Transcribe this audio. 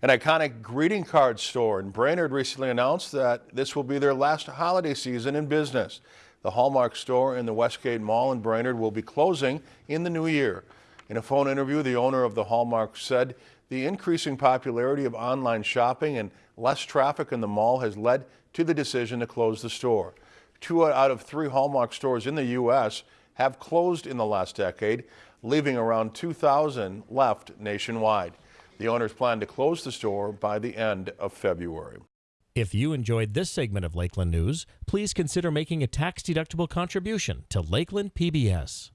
An iconic greeting card store in Brainerd recently announced that this will be their last holiday season in business. The Hallmark store in the Westgate Mall in Brainerd will be closing in the new year. In a phone interview, the owner of the Hallmark said the increasing popularity of online shopping and less traffic in the mall has led to the decision to close the store. Two out of three Hallmark stores in the U.S. have closed in the last decade, leaving around 2,000 left nationwide. The owners plan to close the store by the end of February. If you enjoyed this segment of Lakeland News, please consider making a tax-deductible contribution to Lakeland PBS.